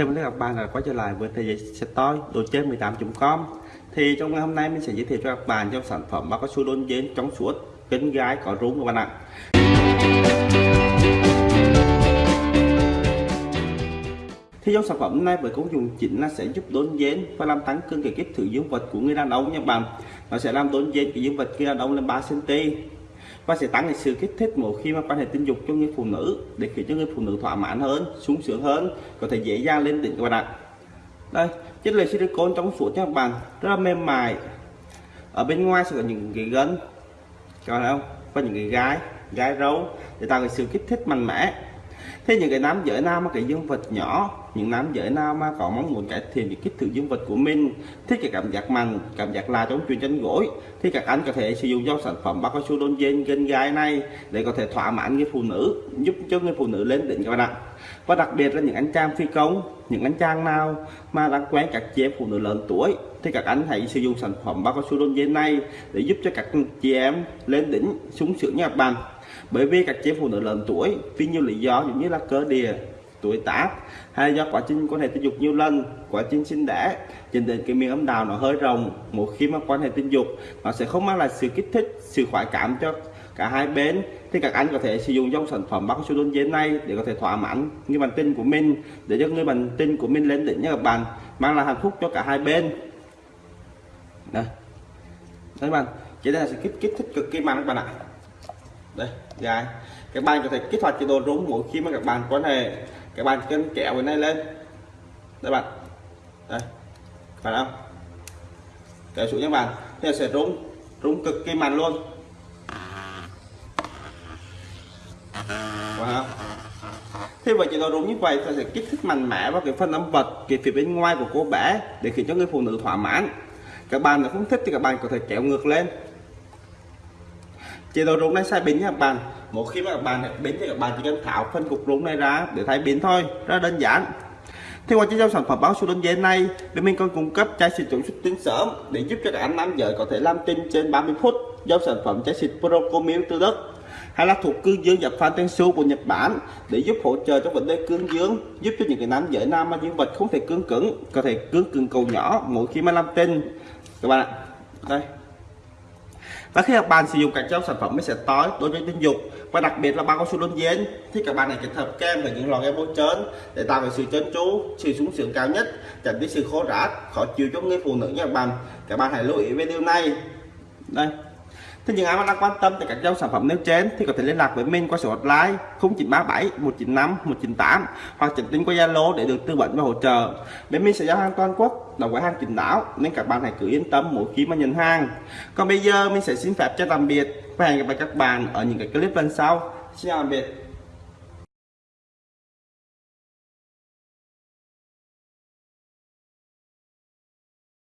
Chào mừng các bạn đã quay trở lại với thế giới sẽ tối, đồ chơi 18.com Thì trong ngày hôm nay mình sẽ giới thiệu cho các bạn trong sản phẩm bao cao su đôn dến trong suốt, kính gái, có rúng các bạn ạ. Thì trong sản phẩm này với công dụng chính là sẽ giúp đốn dến và làm tăng cương cái kích thử dương vật của người đàn ông nha bạn. Nó sẽ làm đốn dến cái dương vật người đàn ông lên 3 cm và sẽ tăng cái sự kích thích mỗi khi mà quan hệ tình dục cho người phụ nữ để khiến cho người phụ nữ thỏa mãn hơn, sung sướng hơn, có thể dễ dàng lên đỉnh các bạn ạ. Đây, chất liệu silicon trong suốt cho các bạn, rất là mềm mại. Ở bên ngoài sẽ có những cái gân, các bạn thấy không? Và những cái gái gái râu để tạo cái sự kích thích mạnh mẽ thế những cái nam giới nam mà cái dương vật nhỏ, những nam giới nào mà có mong muốn cải thiện cái kích thước dương vật của mình. Thích cái cảm giác mạnh cảm giác là trong truyền chân gối. Thì các anh có thể sử dụng dòng sản phẩm bao cao su đôn dên gen gai này để có thể thỏa mãn người phụ nữ, giúp cho người phụ nữ lên đỉnh các bạn ạ. Và đặc biệt là những anh trang phi công, những anh trang nào mà đang quen các chị em phụ nữ lớn tuổi, thì các anh hãy sử dụng sản phẩm bao cao su đôn dên này để giúp cho các chị em lên đỉnh súng sướng nha các bạn bởi vì các chị phụ nữ lớn tuổi, vì nhiều lý do như là cơ địa, tuổi tác, hay do quá trình quan hệ tình dục nhiều lần, quá trình sinh đẻ, dẫn đến cái miệng âm đạo nó hơi rồng một khi mà quan hệ tình dục, nó sẽ không mang lại sự kích thích, sự khoái cảm cho cả hai bên, thì các anh có thể sử dụng dòng sản phẩm bác su đơn dế này để có thể thỏa mãn người bạn tình của mình, để cho người bạn tình của mình lên đỉnh nha các bạn, mang lại hạnh phúc cho cả hai bên. Đây. Các bạn chỉ đây là sự kích kích thích cực kỳ mạnh các bạn ạ đây dài các bạn có thể kích hoạt chế độ rung mỗi khi mà các bạn quan hệ. Các bạn chân kéo cái này lên. Đây bạn. Đây. Phải không? Kéo xuống các bạn. Thì sẽ rung rung cực kỳ mạnh luôn. Wow. Thế vậy chế độ rung như vậy ta sẽ kích thích mạnh mẽ vào cái phần âm vật, cái phía bên ngoài của cô bé để khiến cho người phụ nữ thỏa mãn. Các bạn nếu không thích thì các bạn có thể kéo ngược lên chế độ rung này sai biến nha các bạn. Một khi mà các bạn biến thì các bạn chỉ cần tháo phân cục rung này ra để thay biến thôi, rất đơn giản. Thì qua chiếc sản phẩm báo số đơn giản này bên mình còn cung cấp chai xịt chống xuất tinh sớm để giúp cho các anh nam giới có thể làm tinh trên 30 phút do sản phẩm chai xịt Procomil từ Đức hay là thuộc cương dương dập phan tensu của Nhật Bản để giúp hỗ trợ cho vấn đề cương dương, giúp cho những cái nam giới nam mà dương vật không thể cương cứng, có thể cương cứng cầu nhỏ mỗi khi mà làm tinh các bạn ạ, đây và khi các bạn sử dụng các trong sản phẩm mới sẽ tối đối với tình dục. Và đặc biệt là bao cao su đơn giản, thì các bạn này kết hợp kem và những lò kem bôi trơn để tạo được sự trơn tru, sự sung sướng cao nhất, tránh đi sự khô rã khó chịu cho người phụ nữ nha các bạn. Các bạn hãy lưu ý về điều này. Đây. Thế những ai mà đang quan tâm tới các dòng sản phẩm nêu trên thì có thể liên lạc với mình qua số hotline 0937 195 198 hoặc trực tiếp qua Zalo để được tư vấn và hỗ trợ. Bên mình sẽ giao hàng toàn quốc, đồng gói hàng chính đáo nên các bạn hãy cứ yên tâm mỗi khi mà nhận hàng. Còn bây giờ mình sẽ xin phép cho tạm biệt và hẹn gặp lại các bạn ở những cái clip lần sau. Xin chào tạm biệt.